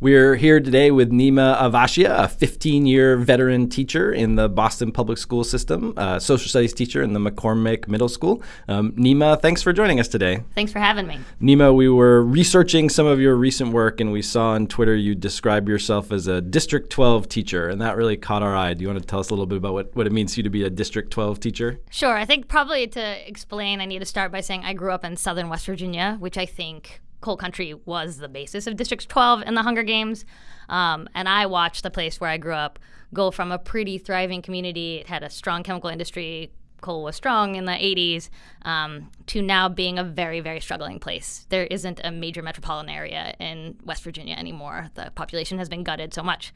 We're here today with Neema Avashia, a 15 year veteran teacher in the Boston Public School System, a social studies teacher in the McCormick Middle School. Um, Neema, thanks for joining us today. Thanks for having me. Neema, we were researching some of your recent work and we saw on Twitter you describe yourself as a District 12 teacher, and that really caught our eye. Do you want to tell us a little bit about what, what it means to you to be a District 12 teacher? Sure. I think probably to explain, I need to start by saying I grew up in southern West Virginia, which I think Coal Country was the basis of District 12 in the Hunger Games. Um, and I watched the place where I grew up go from a pretty thriving community. It had a strong chemical industry. Coal was strong in the 80s um, to now being a very, very struggling place. There isn't a major metropolitan area in West Virginia anymore. The population has been gutted so much.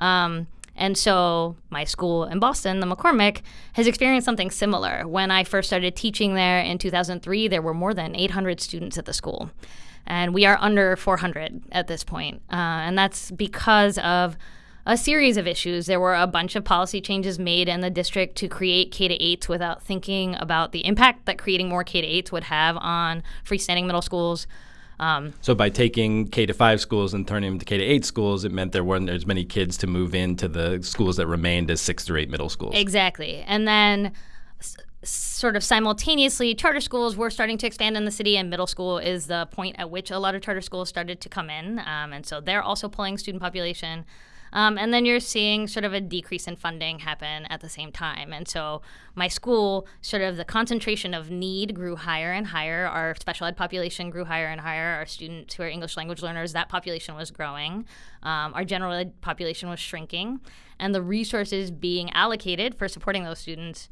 Um, and so my school in Boston, the McCormick, has experienced something similar. When I first started teaching there in 2003, there were more than 800 students at the school and we are under 400 at this point. Uh, and that's because of a series of issues. There were a bunch of policy changes made in the district to create K to 8s without thinking about the impact that creating more K to 8s would have on freestanding middle schools. Um, so by taking K to five schools and turning them to K to eight schools, it meant there weren't as many kids to move into the schools that remained as six to eight middle schools. Exactly, and then sort of simultaneously, charter schools were starting to expand in the city, and middle school is the point at which a lot of charter schools started to come in. Um, and so they're also pulling student population. Um, and then you're seeing sort of a decrease in funding happen at the same time. And so my school, sort of the concentration of need grew higher and higher. Our special ed population grew higher and higher. Our students who are English language learners, that population was growing. Um, our general ed population was shrinking. And the resources being allocated for supporting those students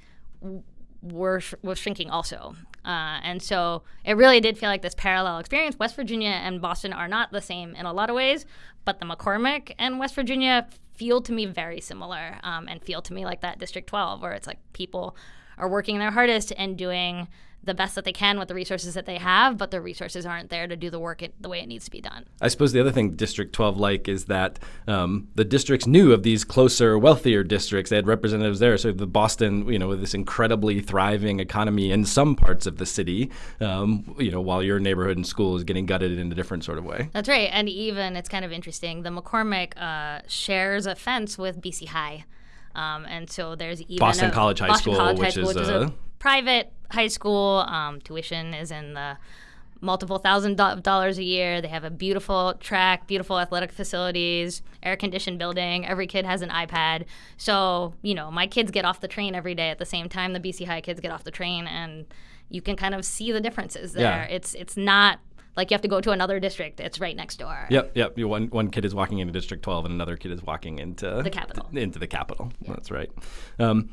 were was shrinking also. Uh, and so it really did feel like this parallel experience. West Virginia and Boston are not the same in a lot of ways, but the McCormick and West Virginia feel to me very similar um, and feel to me like that District 12, where it's like people are working their hardest and doing the best that they can with the resources that they have, but the resources aren't there to do the work it, the way it needs to be done. I suppose the other thing District 12 like is that um, the districts knew of these closer, wealthier districts. They had representatives there. So the Boston, you know, with this incredibly thriving economy in some parts of the city, um, you know, while your neighborhood and school is getting gutted in a different sort of way. That's right. And even it's kind of interesting. The McCormick uh, shares a fence with BC High. Um, and so there's even Boston a, College High Boston School, College which High School, is, which is a, a private high school. Um, tuition is in the multiple thousand do- dollars a year. They have a beautiful track, beautiful athletic facilities, air conditioned building. Every kid has an iPad. So, you know, my kids get off the train every day at the same time the BC High kids get off the train and you can kind of see the differences there. Yeah. It's it's not like you have to go to another district. It's right next door. Yep, yep. One one kid is walking into District 12, and another kid is walking into the capital. Th- into the capital. Yeah. That's right. Um,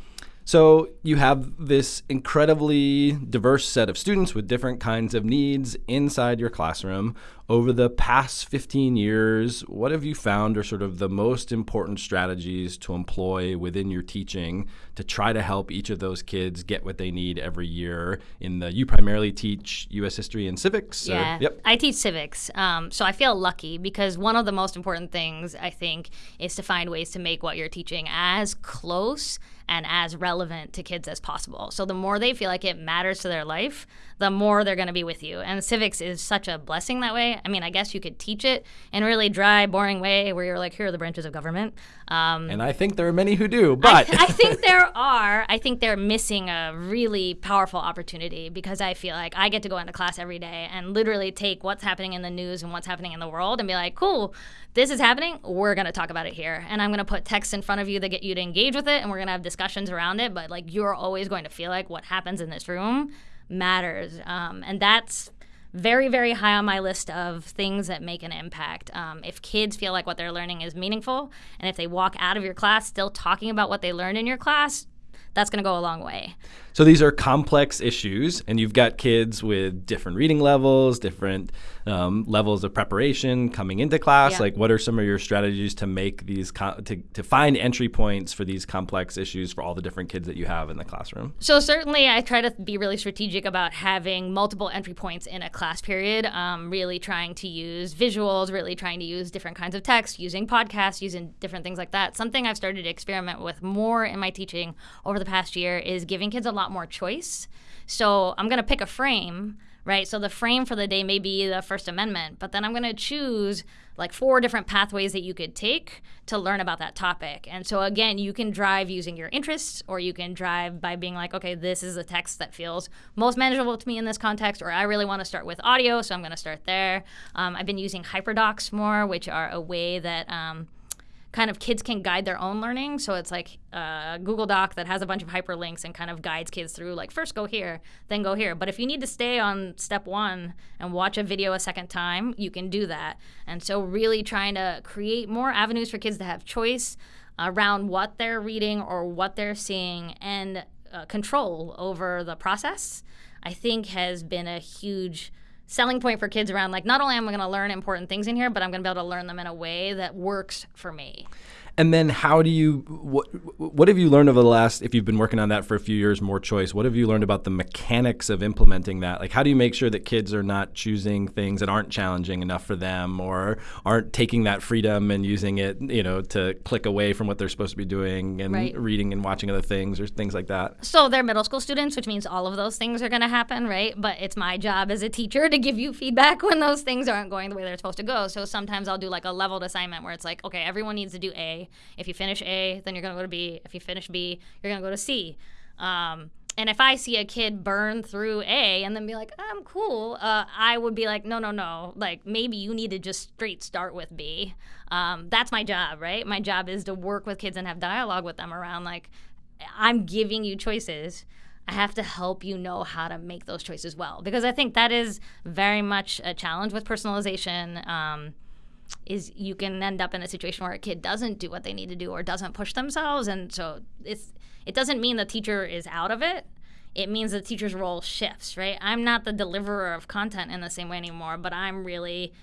so you have this incredibly diverse set of students with different kinds of needs inside your classroom. Over the past 15 years, what have you found are sort of the most important strategies to employ within your teaching to try to help each of those kids get what they need every year? In the you primarily teach U.S. history and civics. Yeah, or, yep. I teach civics, um, so I feel lucky because one of the most important things I think is to find ways to make what you're teaching as close and as relevant to kids as possible. So the more they feel like it matters to their life, the more they're going to be with you. And civics is such a blessing that way. I mean, I guess you could teach it in a really dry, boring way where you're like, here are the branches of government. Um, and I think there are many who do, but I, I think there are. I think they're missing a really powerful opportunity because I feel like I get to go into class every day and literally take what's happening in the news and what's happening in the world and be like, cool, this is happening. We're going to talk about it here. And I'm going to put text in front of you that get you to engage with it and we're going to have discussions around it. But like, you're always going to feel like what happens in this room matters. Um, and that's very, very high on my list of things that make an impact. Um, if kids feel like what they're learning is meaningful, and if they walk out of your class still talking about what they learned in your class, that's going to go a long way. So these are complex issues, and you've got kids with different reading levels, different um, levels of preparation coming into class. Yeah. Like, what are some of your strategies to make these to to find entry points for these complex issues for all the different kids that you have in the classroom? So certainly, I try to be really strategic about having multiple entry points in a class period. Um, really trying to use visuals, really trying to use different kinds of text, using podcasts, using different things like that. Something I've started to experiment with more in my teaching over the past year is giving kids a lot more choice. So I'm going to pick a frame right? So the frame for the day may be the First Amendment, but then I'm going to choose like four different pathways that you could take to learn about that topic. And so again, you can drive using your interests or you can drive by being like, okay, this is a text that feels most manageable to me in this context, or I really want to start with audio, so I'm going to start there. Um, I've been using hyperdocs more, which are a way that um, kind of kids can guide their own learning. So it's like a Google Doc that has a bunch of hyperlinks and kind of guides kids through like first go here, then go here. But if you need to stay on step one and watch a video a second time, you can do that. And so really trying to create more avenues for kids to have choice around what they're reading or what they're seeing and uh, control over the process, I think has been a huge selling point for kids around like not only am I going to learn important things in here, but I'm going to be able to learn them in a way that works for me. And then how do you what what have you learned over the last if you've been working on that for a few years more choice what have you learned about the mechanics of implementing that like how do you make sure that kids are not choosing things that aren't challenging enough for them or aren't taking that freedom and using it you know to click away from what they're supposed to be doing and Right. reading and watching other things or things like that So they're middle school students, which means all of those things are going to happen, right? But it's my job as a teacher to give you feedback when those things aren't going the way they're supposed to go. So sometimes I'll do like a leveled assignment where it's like, okay, everyone needs to do A. If you finish A, then you're going to go to B. If you finish B, you're going to go to C. Um, and if I see a kid burn through A and then be like, I'm cool, uh, I would be like, no, no, no. Like, maybe you need to just straight start with B. Um, that's my job, right? My job is to work with kids and have dialogue with them around, like, I'm giving you choices. I have to help you know how to make those choices well because I think that is very much a challenge with personalization. Um, is you can end up in a situation where a kid doesn't do what they need to do or doesn't push themselves, and so it's it doesn't mean the teacher is out of it. It means the teacher's role shifts, right? I'm not the deliverer of content in the same way anymore, but I'm really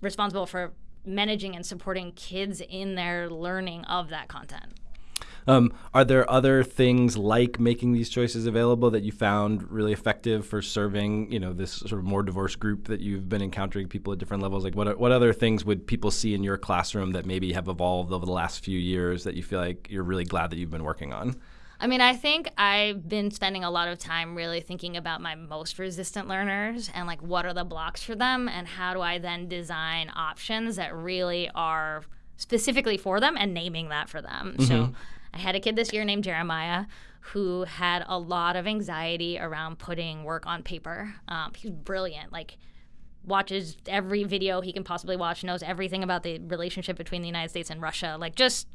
responsible for managing and supporting kids in their learning of that content. Um, are there other things like making these choices available that you found really effective for serving, you know, this sort of more diverse group that you've been encountering people at different levels? Like, what what other things would people see in your classroom that maybe have evolved over the last few years that you feel like you're really glad that you've been working on? I mean, I think I've been spending a lot of time really thinking about my most resistant learners and like what are the blocks for them and how do I then design options that really are specifically for them and naming that for them. So I had a kid this year named Jeremiah who had a lot of anxiety around putting work on paper. Um, he's brilliant. Like, watches every video he can possibly watch, knows everything about the relationship between the United States and Russia. Like just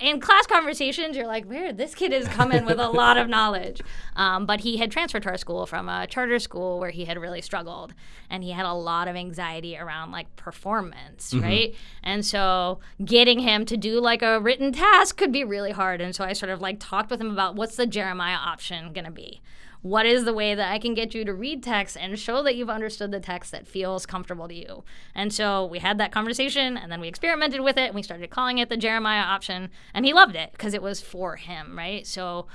in class conversations, you're like, "Where this kid is coming with a lot of knowledge." Um, but he had transferred to our school from a charter school where he had really struggled, and he had a lot of anxiety around like performance, right? And so getting him to do like a written task could be really hard. And so I sort of like talked with him about what's the Jeremiah option gonna be what is the way that I can get you to read text and show that you've understood the text that feels comfortable to you? And so we had that conversation and then we experimented with it and we started calling it the Jeremiah option and he loved it because it was for him, right? So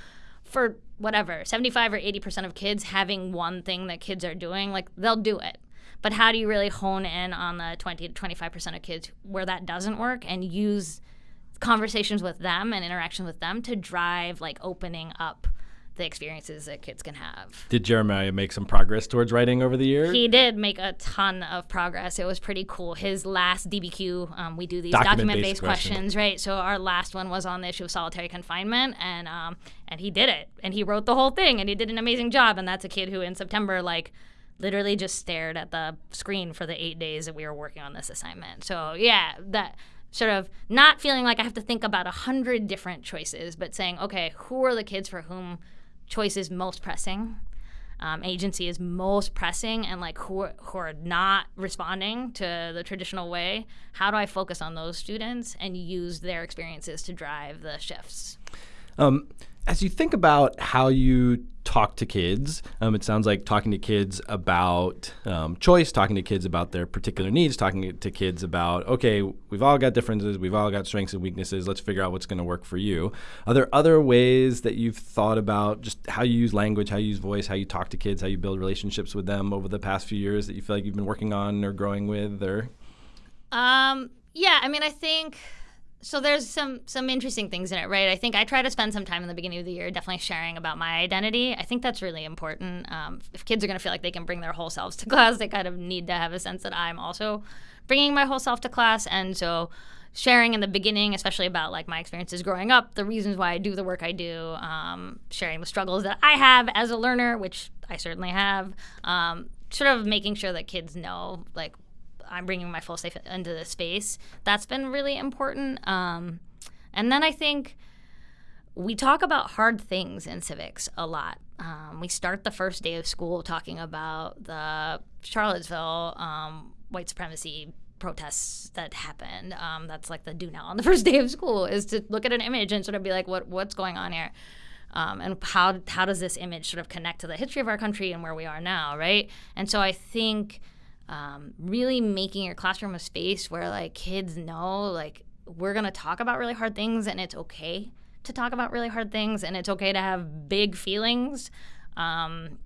for whatever, 75 or 80% of kids having one thing that kids are doing, like they'll do it. But how do you really hone in on the 20 to 25% of kids where that doesn't work and use conversations with them and interaction with them to drive like opening up the experiences that kids can have. Did Jeremiah make some progress towards writing over the years? He did make a ton of progress. It was pretty cool. His last DBQ, um, we do these Document-based document-based question. questions, right? So our last one was on the issue of solitary confinement, and um, and he did it, and he wrote the whole thing, and he did an amazing job. And that's a kid who in September, like, literally just stared at the screen for the eight days that we were working on this assignment. So yeah, that sort of not feeling like I have to think about a hundred different choices, but saying, okay, who are the kids for whom choice is most pressing? um, agency is most pressing and like who are, who are not responding to the traditional way how do i focus on those students and use their experiences to drive the shifts Um, as you think about how you talk to kids, um, it sounds like talking to kids about um, choice, talking to kids about their particular needs, talking to kids about, okay, we've all got differences, we've all got strengths and weaknesses, let's figure out what's going to work for you. Are there other ways that you've thought about just how you use language, how you use voice, how you talk to kids, how you build relationships with them over the past few years that you feel like you've been working on or growing with or? um, yeah i mean i think so there's some some interesting things in it, right? I think I try to spend some time in the beginning of the year definitely sharing about my identity. I think that's really important. Um, if kids are going to feel like they can bring their whole selves to class, they kind of need to have a sense that I'm also bringing my whole self to class, and so sharing in the beginning, especially about like my experiences growing up, the reasons why I do the work I do, um, sharing the struggles that I have as a learner, which I certainly have, um, sort of making sure that kids know like I'm bringing my full self into the space. That's been really important. Um, and then I think we talk about hard things in civics a lot. Um, we start the first day of school talking about the Charlottesville um, white supremacy protests that happened. Um, that's like the do now on the first day of school is to look at an image and sort of be like, what what's going on here? Um, and how how does this image sort of connect to the history of our country and where we are now, right? And so I think um, really making your classroom a space where like kids know like we're gonna talk about really hard things and it's okay to talk about really hard things and it's okay to have big feelings um,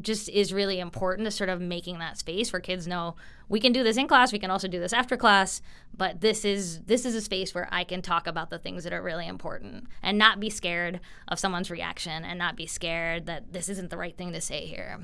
just is really important to sort of making that space where kids know we can do this in class we can also do this after class but this is this is a space where i can talk about the things that are really important and not be scared of someone's reaction and not be scared that this isn't the right thing to say here.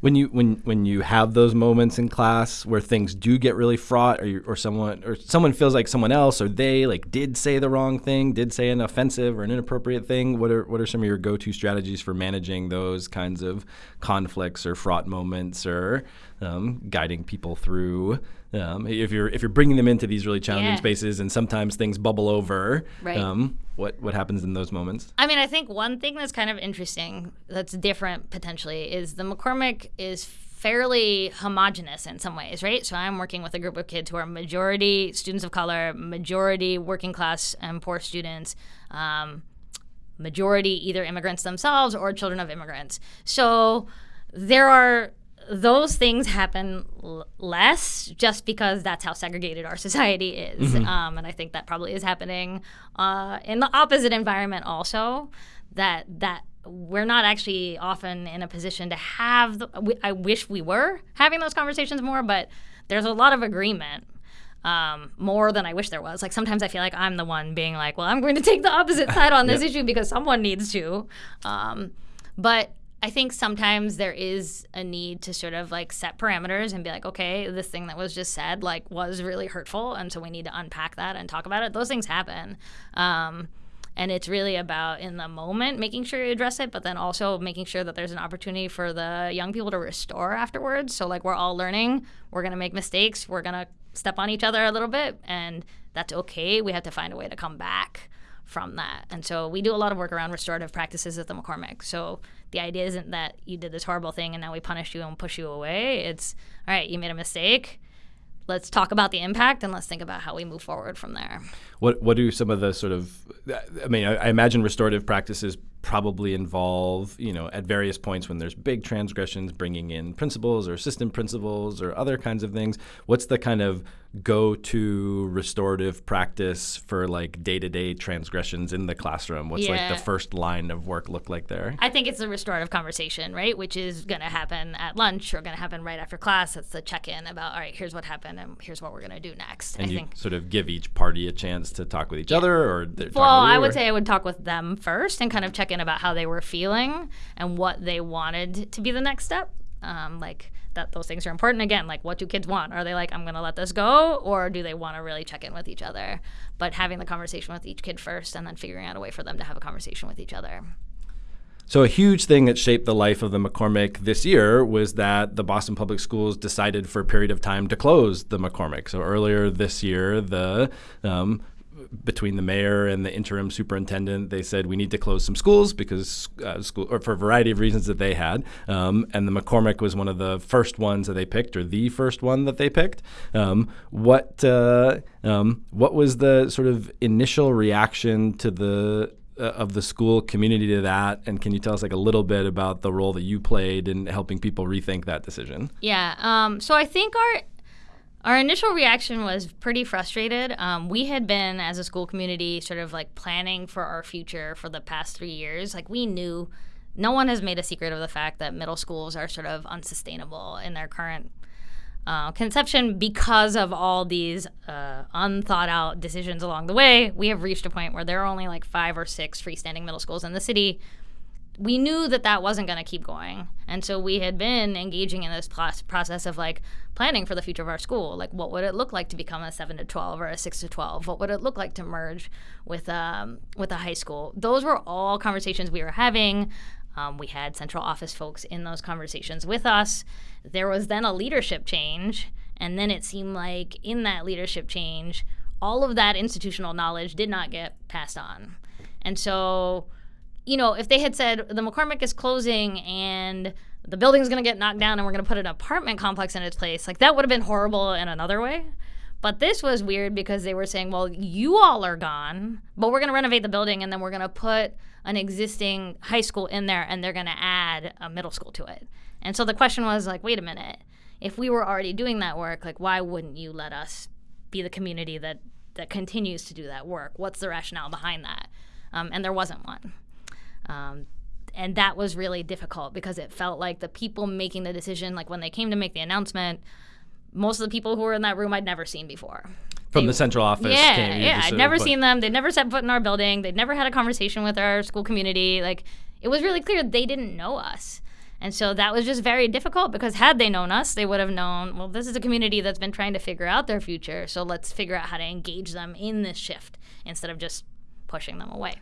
When you when when you have those moments in class where things do get really fraught or, or someone or someone feels like someone else or they like did say the wrong thing did say an offensive or an inappropriate thing what are what are some of your go-to strategies for managing those kinds of conflicts or fraught moments or um, guiding people through. Um, if you're if you're bringing them into these really challenging yeah. spaces, and sometimes things bubble over, right. um, what what happens in those moments? I mean, I think one thing that's kind of interesting, that's different potentially, is the McCormick is fairly homogenous in some ways, right? So I'm working with a group of kids who are majority students of color, majority working class and poor students. Um, majority either immigrants themselves or children of immigrants. So there are those things happen l- less just because that's how segregated our society is. Mm-hmm. Um, and I think that probably is happening uh, in the opposite environment also. That that we're not actually often in a position to have. The, we, I wish we were having those conversations more, but there's a lot of agreement. Um, more than I wish there was. Like sometimes I feel like I'm the one being like, well, I'm going to take the opposite side on this issue because someone needs to. Um, but I think sometimes there is a need to sort of like set parameters and be like, okay, this thing that was just said like was really hurtful, and so we need to unpack that and talk about it. Those things happen. Um, and it's really about in the moment making sure you address it but then also making sure that there's an opportunity for the young people to restore afterwards so like we're all learning we're going to make mistakes we're going to step on each other a little bit and that's okay we have to find a way to come back from that. And so we do a lot of work around restorative practices at the McCormick. So the idea isn't that you did this horrible thing and now we punish you and push you away. It's all right, you made a mistake. Let's talk about the impact and let's think about how we move forward from there. What what do some of the sort of I mean, I, I imagine restorative practices probably involve, you know, at various points when there's big transgressions, bringing in principals or assistant principals or other kinds of things. What's the kind of go-to restorative practice for like day-to-day transgressions in the classroom? What's yeah. like the first line of work look like there? I think it's a restorative conversation, right? Which is going to happen at lunch or going to happen right after class. That's the check-in about, all right, here's what happened and here's what we're going to do next. And I you think. sort of give each party a chance to talk with each yeah. other or well, I would or? say I would talk with them first and kind of check in about how they were feeling and what they wanted to be the next step. Um, like that, those things are important. Again, like what do kids want? Are they like, I'm going to let this go, or do they want to really check in with each other? But having the conversation with each kid first, and then figuring out a way for them to have a conversation with each other. So, a huge thing that shaped the life of the McCormick this year was that the Boston Public Schools decided for a period of time to close the McCormick. So, earlier this year, the um, between the mayor and the interim superintendent, they said we need to close some schools because uh, school, or for a variety of reasons that they had. Um, and the McCormick was one of the first ones that they picked, or the first one that they picked. Um, what uh, um, what was the sort of initial reaction to the uh, of the school community to that and can you tell us like a little bit about the role that you played in helping people rethink that decision yeah um, so i think our our initial reaction was pretty frustrated. Um, we had been, as a school community, sort of like planning for our future for the past three years. Like, we knew no one has made a secret of the fact that middle schools are sort of unsustainable in their current uh, conception because of all these uh, unthought out decisions along the way. We have reached a point where there are only like five or six freestanding middle schools in the city. We knew that that wasn't going to keep going. And so we had been engaging in this process of like planning for the future of our school. Like, what would it look like to become a 7 to 12 or a 6 to 12? What would it look like to merge with, um, with a high school? Those were all conversations we were having. Um, we had central office folks in those conversations with us. There was then a leadership change, and then it seemed like in that leadership change, all of that institutional knowledge did not get passed on. And so, you know, if they had said the McCormick is closing and the building's going to get knocked down and we're going to put an apartment complex in its place, like that would have been horrible in another way. But this was weird because they were saying, well, you all are gone, but we're going to renovate the building and then we're going to put an existing high school in there and they're going to add a middle school to it. And so the question was like, wait a minute. If we were already doing that work, like why wouldn't you let us be the community that that continues to do that work? What's the rationale behind that? Um, and there wasn't one. Um, and that was really difficult because it felt like the people making the decision, like when they came to make the announcement, most of the people who were in that room I'd never seen before. From they, the central office. Yeah, came, yeah. I'd never seen them. They'd never set foot in our building. They'd never had a conversation with our school community. Like it was really clear they didn't know us. And so that was just very difficult because had they known us, they would have known, well, this is a community that's been trying to figure out their future. So let's figure out how to engage them in this shift instead of just pushing them away.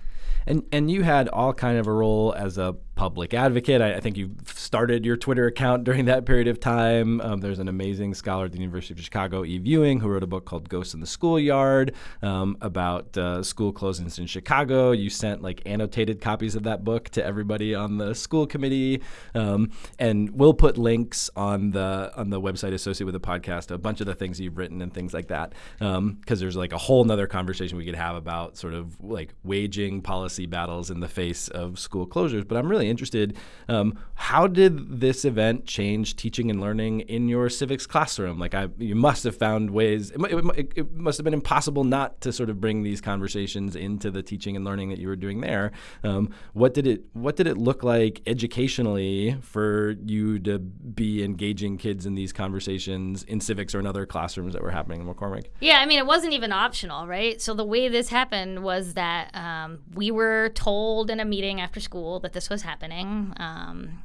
And and you had all kind of a role as a public advocate. I, I think you started your Twitter account during that period of time. Um, there's an amazing scholar at the University of Chicago, Eve Ewing, who wrote a book called Ghosts in the Schoolyard um, about uh, school closings in Chicago. You sent like annotated copies of that book to everybody on the school committee, um, and we'll put links on the on the website associated with the podcast, a bunch of the things you've written and things like that, because um, there's like a whole nother conversation we could have about sort of like waging policy battles in the face of school closures. But I'm really interested. Um, how did this event change teaching and learning in your civics classroom? Like, I, you must have found ways. It, it, it, must have been impossible not to sort of bring these conversations into the teaching and learning that you were doing there. Um, what did it What did it look like educationally for you to be engaging kids in these conversations in civics or in other classrooms that were happening in McCormick? Yeah, I mean, it wasn't even optional, right? So the way this happened was that um, we were told in a meeting after school that this was happening happening. Um,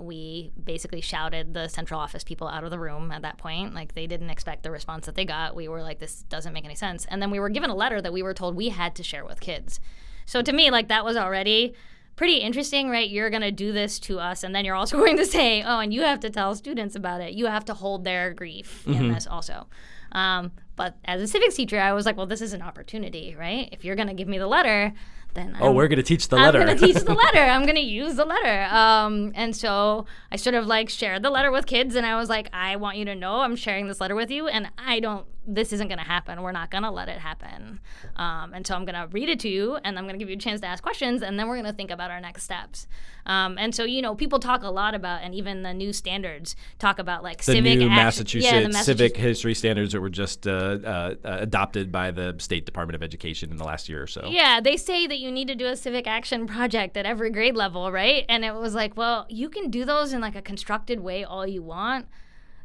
we basically shouted the central office people out of the room at that point. Like they didn't expect the response that they got. We were like, this doesn't make any sense. And then we were given a letter that we were told we had to share with kids. So to me, like that was already pretty interesting, right? You're going to do this to us, and then you're also going to say, oh, and you have to tell students about it. You have to hold their grief mm-hmm. in this also. Um, but as a civics teacher, I was like, well, this is an opportunity, right? If you're going to give me the letter, then oh, I'm, we're going to teach the letter. I'm going to teach the letter. I'm going to use the letter. Um, and so I sort of like shared the letter with kids, and I was like, I want you to know I'm sharing this letter with you, and I don't. This isn't going to happen. We're not going to let it happen. Um, and so I'm going to read it to you, and I'm going to give you a chance to ask questions, and then we're going to think about our next steps. Um, and so you know, people talk a lot about, and even the new standards talk about like the civic new Massachusetts, yeah, Massachusetts civic history standards that were just uh, uh, adopted by the State Department of Education in the last year or so. Yeah, they say that you need to do a civic action project at every grade level, right? And it was like, well, you can do those in like a constructed way all you want.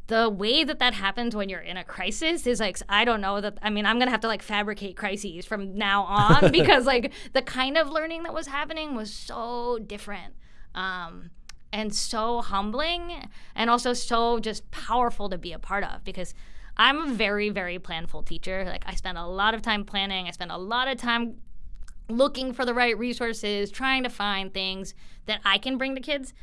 The way that that happens when you're in a crisis is like I don't know that I mean I'm gonna have to like fabricate crises from now on because like the kind of learning that was happening was so different. Um, and so humbling and also so just powerful to be a part of because I'm a very, very planful teacher. Like, I spend a lot of time planning, I spend a lot of time looking for the right resources, trying to find things that I can bring to kids.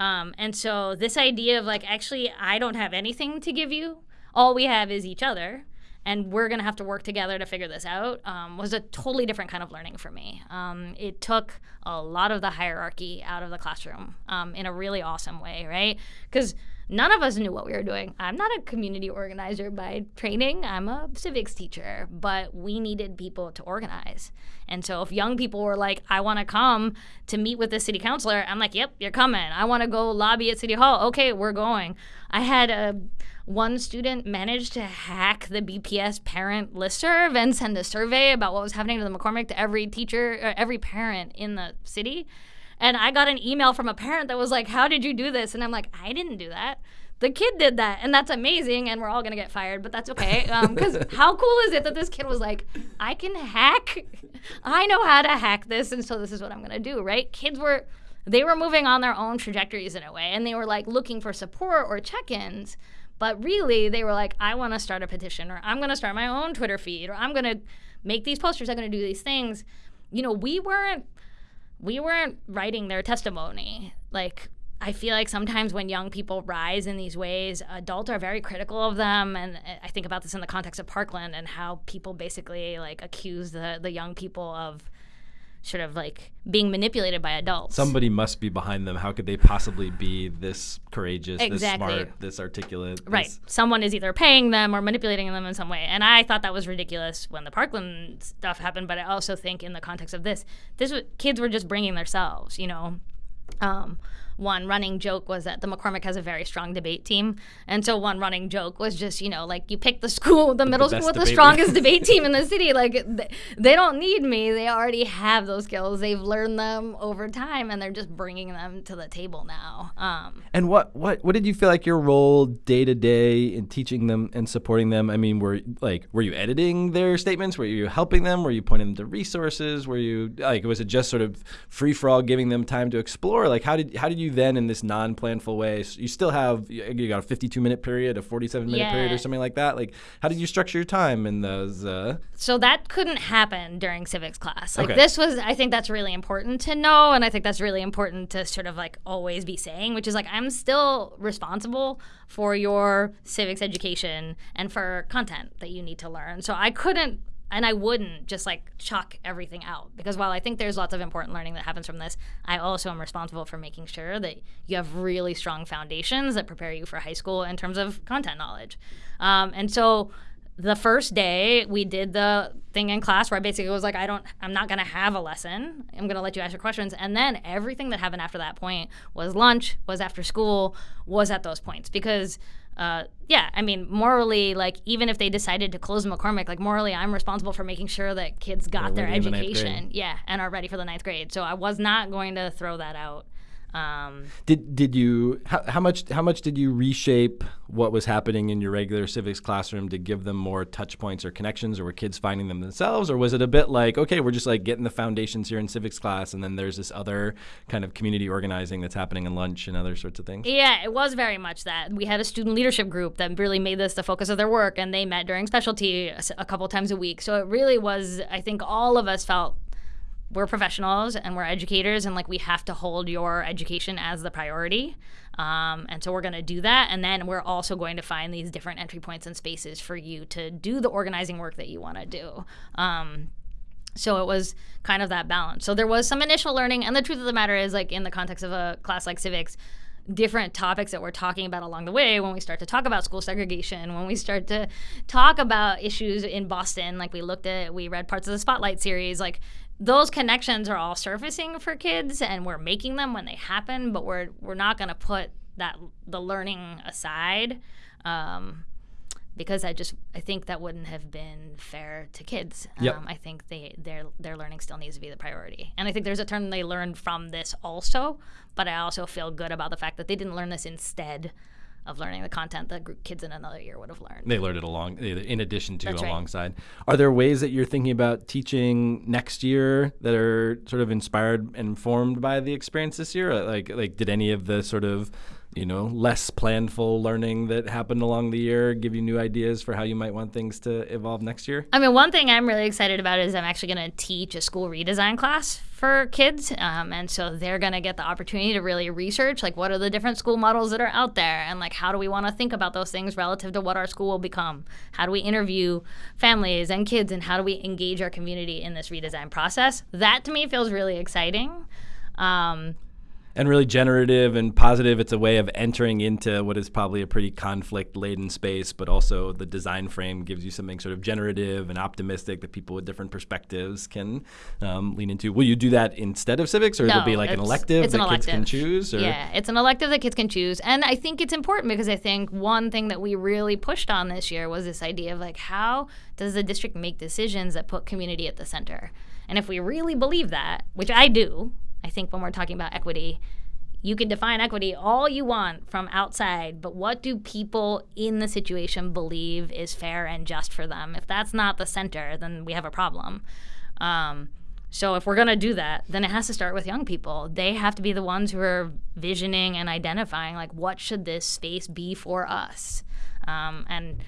Um, and so, this idea of like, actually, I don't have anything to give you, all we have is each other and we're going to have to work together to figure this out um, was a totally different kind of learning for me. Um, it took a lot of the hierarchy out of the classroom um, in a really awesome way, right? Because none of us knew what we were doing. I'm not a community organizer by training, I'm a civics teacher, but we needed people to organize. And so if young people were like, I want to come to meet with the city councilor, I'm like, yep, you're coming. I want to go lobby at City Hall. Okay, we're going. I had a one student managed to hack the BPS parent listserv and send a survey about what was happening to the McCormick to every teacher, uh, every parent in the city. And I got an email from a parent that was like, How did you do this? And I'm like, I didn't do that. the kid did that, and that's amazing, and we're all gonna get fired, but that's okay. Because um, how cool is it that this kid was like, I can hack, I know how to hack this, and so this is what I'm gonna do, right? Kids were, they were moving on their own trajectories in a way, and they were like looking for support or check-ins. But really, they were like, I want to start a petition, or I'm going to start my own Twitter feed, or I'm going to make these posters. I'm going to do these things. You know, we weren't we weren't writing their testimony. Like I feel like sometimes when young people rise in these ways, adults are very critical of them, and uh, I think about this in the context of Parkland and how people basically like accuse the the young people of sort of like being manipulated by adults. Somebody must be behind them. How could they possibly be this courageous, Exactly. this smart, this articulate? Right. this- Someone is either paying them or manipulating them in some way. And I thought that was ridiculous when the Parkland stuff happened, but I also think in the context of this, this was, kids were just bringing themselves, you know. Um, one running joke was that the McCormick has a very strong debate team, and so one running joke was just you know like you pick the school, the middle best school with the strongest debate team in the city. Like th- they don't need me; they already have those skills. They've learned them over time, and they're just bringing them to the table now. Um, And what what what did you feel like your role day to day in teaching them and supporting them? I mean, were like were you editing their statements? Were you helping them? Were you pointing them to resources? Were you like was it just sort of free for all, giving them time to explore? Like how did how did you then in this non planful way? You still have you got a fifty two minute period, a forty seven minute period, or something like that. Like how did you structure your time in those? Uh, so that couldn't happen during civics class. Like Okay. this was I think that's really important to know and I think that's really important to sort of like always be saying, which is like I'm still responsible for your civics education and for content that you need to learn. So I couldn't and I wouldn't just like chuck everything out because while I think there's lots of important learning that happens from this, I also am responsible for making sure that you have really strong foundations that prepare you for high school in terms of content knowledge. Um, and so the first day we did the thing in class where I basically was like, I don't, I'm not gonna have a lesson. I'm gonna let you ask your questions, and then everything that happened after that point was lunch, was after school, was at those points because. Uh, yeah, I mean, morally, like even if they decided to close McCormick, like morally, I'm responsible for making sure that kids got They're their in the education, yeah, and are ready for the ninth grade. So I was not going to throw that out. Um, Did did you how, how much how much did you reshape what was happening in your regular civics classroom to give them more touch points or connections, or were kids finding them themselves, or was it a bit like okay, we're just like getting the foundations here in civics class, and then there's this other kind of community organizing that's happening in lunch and other sorts of things? Yeah, it was very much that. We had a student leadership group that really made this the focus of their work, and they met during specialty a couple times a week. So it really was, I think all of us felt we're professionals and we're educators, and like we have to hold your education as the priority. Um, and so we're going to do that. And then we're also going to find these different entry points and spaces for you to do the organizing work that you want to do. Um, so it was kind of that balance. So there was some initial learning, and the truth of the matter is, like in the context of a class like civics, different topics that we're talking about along the way when we start to talk about school segregation when we start to talk about issues in boston like we looked at we read parts of the spotlight series like those connections are all surfacing for kids and we're making them when they happen but we're we're not going to put that the learning aside um, because I just I think that wouldn't have been fair to kids. Yep. Um, I think they their their learning still needs to be the priority, and I think there's a turn they learned from this also. But I also feel good about the fact that they didn't learn this instead of learning the content that kids in another year would have learned. They learned it along, in addition to, That's right. alongside. Are there ways that you're thinking about teaching next year that are sort of inspired and informed by the experience this year? Like, like, did any of the sort of, you know, less planful learning that happened along the year give you new ideas for how you might want things to evolve next year? I mean, one thing I'm really excited about is I'm actually going to teach a school redesign class for kids. Um, and so they're going to get the opportunity to really research like what are the different school models that are out there and like how do we want to think about those things relative to what our school will become? How do we interview families and kids and how do we engage our community in this redesign process? That to me feels really exciting. Um, and really generative and positive. It's a way of entering into what is probably a pretty conflict laden space, but also the design frame gives you something sort of generative and optimistic that people with different perspectives can um, lean into. Will you do that instead of civics, or it'll be like an elective it's that an kids can choose? Or? Yeah, it's an elective that kids can choose. And I think it's important because I think one thing that we really pushed on this year was this idea of like, how does the district make decisions that put community at the center? And if we really believe that, which I do, I think when we're talking about equity, you can define equity all you want from outside, but what do people in the situation believe is fair and just for them? If that's not the center, then we have a problem. Um, so if we're going to do that, then it has to start with young people. They have to be the ones who are visioning and identifying like what should this space be for us. Um, and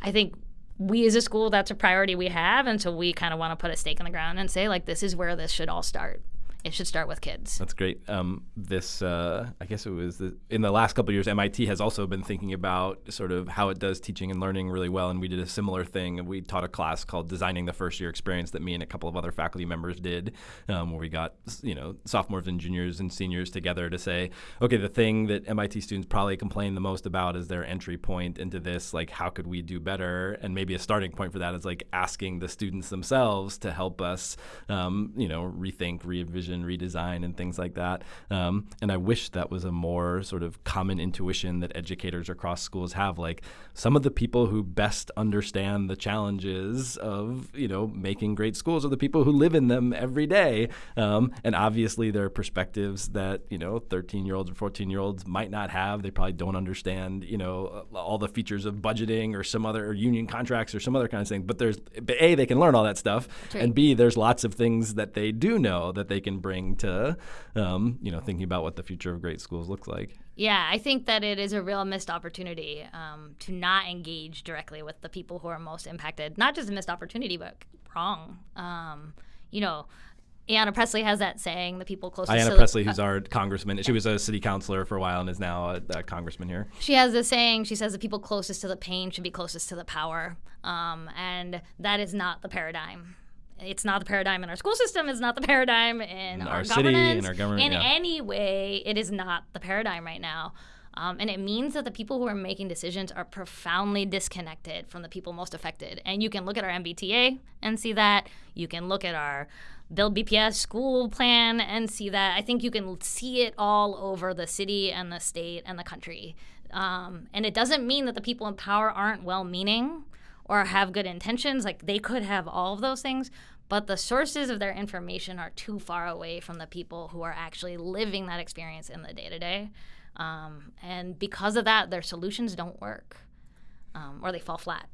I think we as a school that's a priority we have and so we kind of want to put a stake in the ground and say like this is where this should all start it should start with kids. That's great. Um, this, uh, I guess it was the, in the last couple of years, MIT has also been thinking about sort of how it does teaching and learning really well. And we did a similar thing. We taught a class called Designing the First Year Experience that me and a couple of other faculty members did, um, where we got you know sophomores and juniors and seniors together to say, okay, the thing that MIT students probably complain the most about is their entry point into this. Like, how could we do better? And maybe a starting point for that is like asking the students themselves to help us, um, you know, rethink, re-envision redesign and things like that. Um, and I wish that was a more sort of common intuition that educators across schools have. Like some of the people who best understand the challenges of you know making great schools are the people who live in them every day. Um, and obviously there are perspectives that you know 13 year olds or 14 year olds might not have. They probably don't understand you know all the features of budgeting or some other or union contracts or some other kind of thing. But there's but a they can learn all that stuff, right. and b there's lots of things that they do know that they can bring to, um, you know, thinking about what the future of great schools looks like. Yeah, I think that it is a real missed opportunity um, to not engage directly with the people who are most impacted. Not just a missed opportunity, but wrong. Um, you know, Ayanna Pressley has that saying, the people closest Ayanna to Pressley, the, who's our congressman. She was a city councilor for a while and is now a, a, congressman here. She has this saying, she says the people closest to the pain should be closest to the power. Um, and that is not the paradigm it's not the paradigm in our school system. It's not the paradigm in, in our, our city, in our government. In yeah. any way, it is not the paradigm right now. Um, and it means that the people who are making decisions are profoundly disconnected from the people most affected. And you can look at our MBTA and see that. You can look at our Build BPS school plan and see that. I think you can see it all over the city and the state and the country. Um, and it doesn't mean that the people in power aren't well meaning or have good intentions. Like they could have all of those things, but the sources of their information are too far away from the people who are actually living that experience in the day to day. And because of that, their solutions don't work um, or they fall flat.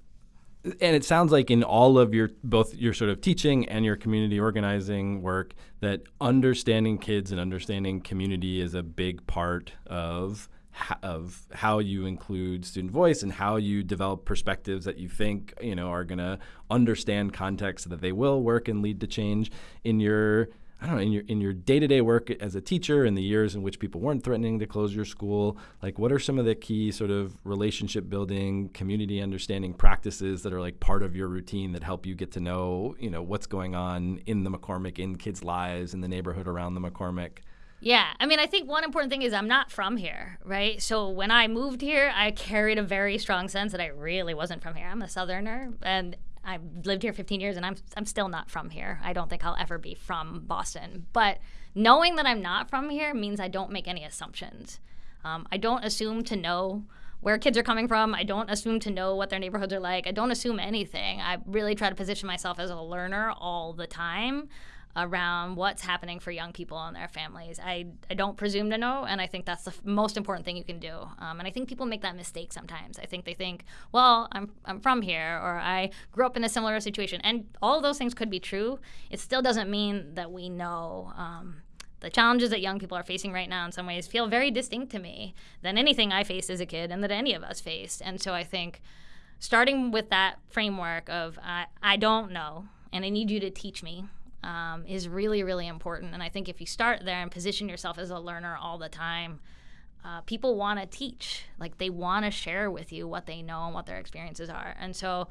And it sounds like in all of your both your sort of teaching and your community organizing work that understanding kids and understanding community is a big part of of how you include student voice and how you develop perspectives that you think you know are going to understand context so that they will work and lead to change in your I don't know in your in your day-to-day work as a teacher in the years in which people weren't threatening to close your school. Like what are some of the key sort of relationship building community understanding practices that are like part of your routine that help you get to know you know what's going on in the McCormick in kids lives in the neighborhood around the McCormick yeah, I mean, I think one important thing is I'm not from here, right? So when I moved here, I carried a very strong sense that I really wasn't from here. I'm a Southerner, and I've lived here 15 years, and I'm I'm still not from here. I don't think I'll ever be from Boston. But knowing that I'm not from here means I don't make any assumptions. Um, I don't assume to know where kids are coming from. I don't assume to know what their neighborhoods are like. I don't assume anything. I really try to position myself as a learner all the time around what's happening for young people and their families. I, I don't presume to know, and I think that's the f- most important thing you can do. Um, and I think people make that mistake sometimes. I think they think, well, I'm, I'm from here, or I grew up in a similar situation. And all those things could be true. It still doesn't mean that we know. Um, the challenges that young people are facing right now in some ways feel very distinct to me than anything I faced as a kid and that any of us faced. And so I think starting with that framework of I, I don't know and I need you to teach me um, is really, really important. And I think if you start there and position yourself as a learner all the time, uh, people want to teach. Like they want to share with you what they know and what their experiences are. And so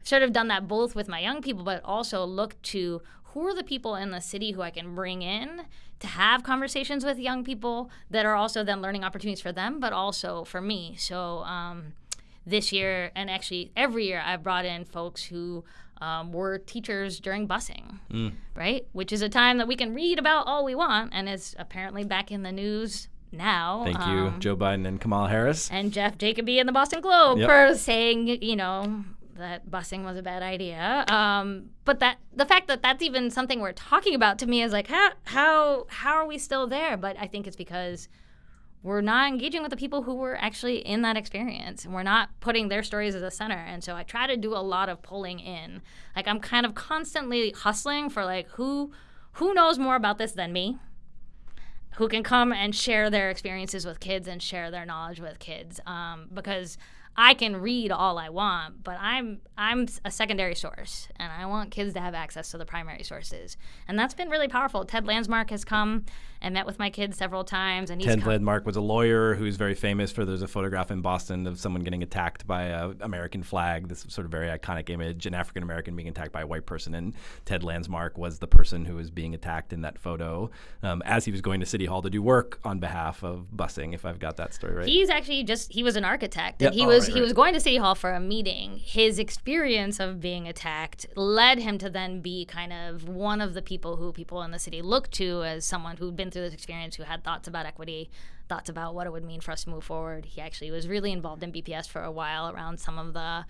I've sort of done that both with my young people, but also look to who are the people in the city who I can bring in to have conversations with young people that are also then learning opportunities for them, but also for me. So um, this year, and actually every year, I've brought in folks who um, were teachers during busing, mm. right? Which is a time that we can read about all we want and is apparently back in the news now. Thank um, you, Joe Biden and Kamala Harris. And Jeff Jacoby in the Boston Globe yep. for saying, you know, that busing was a bad idea. Um, but that the fact that that's even something we're talking about to me is like how how how are we still there? But I think it's because we're not engaging with the people who were actually in that experience. And we're not putting their stories as a center. And so i try to do a lot of pulling in. Like i'm kind of constantly hustling for like who who knows more about this than me? Who can come and share their experiences with kids and share their knowledge with kids. Um, because I can read all I want, but I'm I'm a secondary source, and I want kids to have access to the primary sources, and that's been really powerful. Ted Landsmark has come and met with my kids several times, and he's Ted come- Landsmark was a lawyer who's very famous for. There's a photograph in Boston of someone getting attacked by a American flag. This sort of very iconic image, an African American being attacked by a white person, and Ted Landsmark was the person who was being attacked in that photo um, as he was going to City Hall to do work on behalf of busing. If I've got that story right. He's actually just he was an architect and Yeah, he oh, was right, he was going to City Hall for a meeting. His experience of being attacked led him to then be kind of one of the people who people in the city look to as someone who'd been through this experience, who had thoughts about equity, thoughts about what it would mean for us to move forward. He actually was really involved in BPS for a while around some of the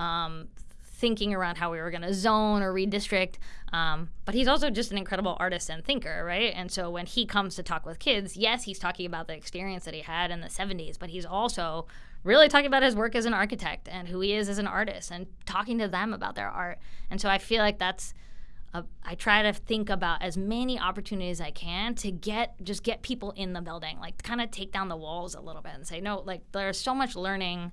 um, thinking around how we were going to zone or redistrict. Um, but he's also just an incredible artist and thinker, right? And so when he comes to talk with kids, yes, he's talking about the experience that he had in the 70s, but he's also really talking about his work as an architect and who he is as an artist and talking to them about their art. And so I feel like that's. Uh, I try to think about as many opportunities as I can to get just get people in the building, like kind of take down the walls a little bit and say, no, like there's so much learning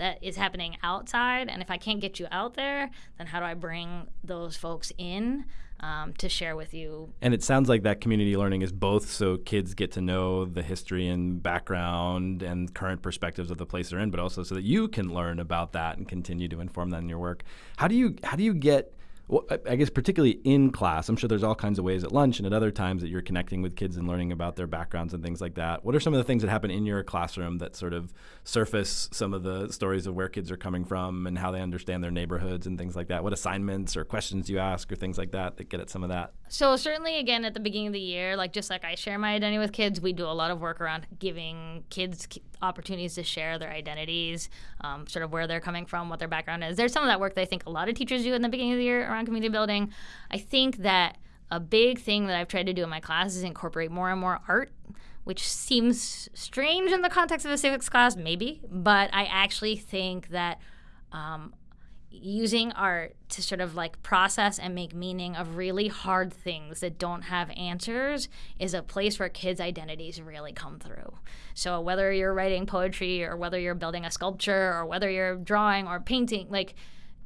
that is happening outside. And if I can't get you out there, then how do I bring those folks in um, to share with you? And it sounds like that community learning is both so kids get to know the history and background and current perspectives of the place they're in, but also so that you can learn about that and continue to inform that in your work. How do you how do you get well, I- guess particularly in class, I'm sure there's all kinds of ways at lunch and at other times that you're connecting with kids and learning about their backgrounds and things like that. What are some of the things that happen in your classroom that sort of surface some of the stories of where kids are coming from and how they understand their neighborhoods and things like that? What assignments or questions you ask or things like that that get at some of that? So certainly, again, at the beginning of the year, like just like I share my identity with kids, we do a lot of work around giving kids opportunities to share their identities, um, sort of where they're coming from, what their background is. There's some of that work that I think a lot of teachers do in the beginning of the year around community building. I think that a big thing that I've tried to do in my class is incorporate more and more art. Which seems strange in the context of a civics class, maybe, but I actually think that um, using art to sort of like process and make meaning of really hard things that don't have answers is a place where kids' identities really come through. So whether you're writing poetry or whether you're building a sculpture or whether you're drawing or painting, like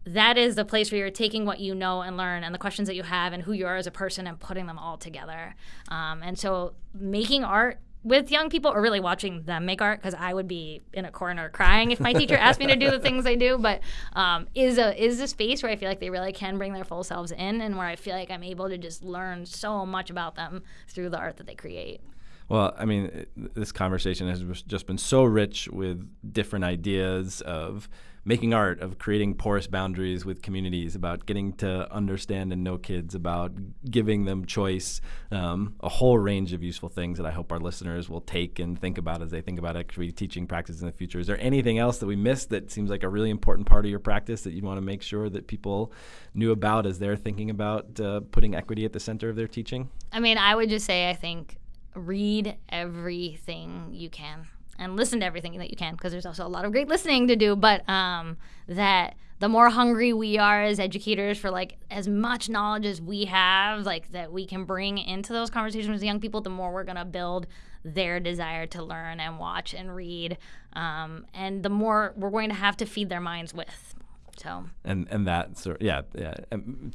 that is the place where you're taking what you know and learn and the questions that you have and who you are as a person and putting them all together. Um, and so making art with young people or really watching them make art because I would be in a corner crying if my teacher asked me to do the things I do. But um, is a is a space where I feel like they really can bring their full selves in and where I feel like I'm able to just learn so much about them through the art that they create. Well, I mean, this conversation has just been so rich with different ideas of making art, of creating porous boundaries with communities, about getting to understand and know kids, about giving them choice, um, a whole range of useful things that I hope our listeners will take and think about as they think about equity teaching practice in the future. Is there anything else that we missed that seems like a really important part of your practice that you want to make sure that people knew about as they're thinking about uh, putting equity at the center of their teaching? I mean, I would just say I think read everything you can and listen to everything that you can because there's also a lot of great listening to do. But um, that the more hungry we are as educators for like as much knowledge as we have, like that we can bring into those conversations with young people, the more we're gonna build their desire to learn and watch and read, um, and the more we're going to have to feed their minds with. So and and that sort yeah yeah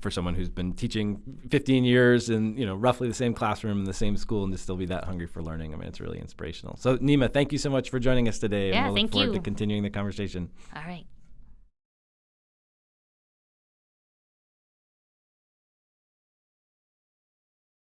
for someone who's been teaching 15 years in you know roughly the same classroom in the same school and to still be that hungry for learning I mean it's really inspirational so Neema thank you so much for joining us today Yeah, and we'll thank look forward you. to continuing the conversation all right.